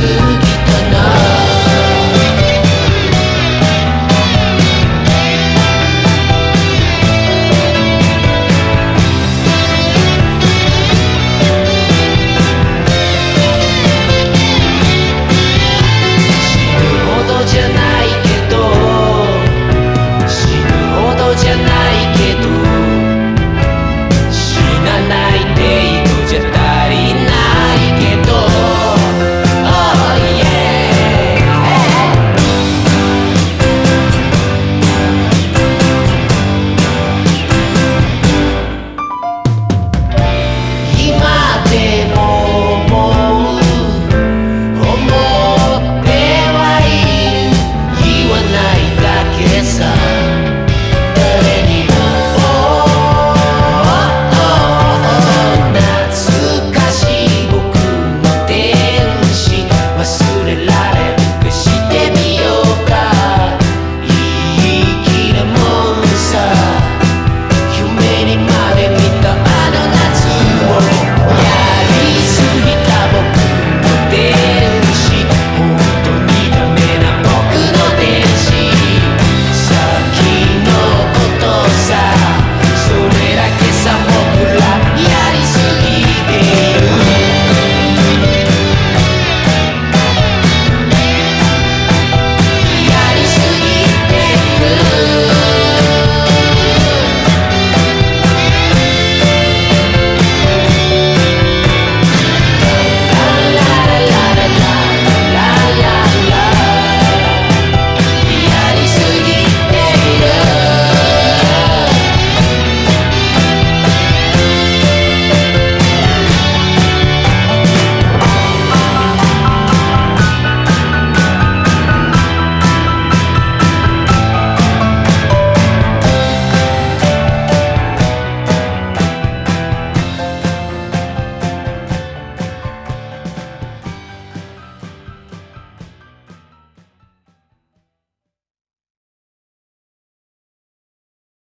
kisses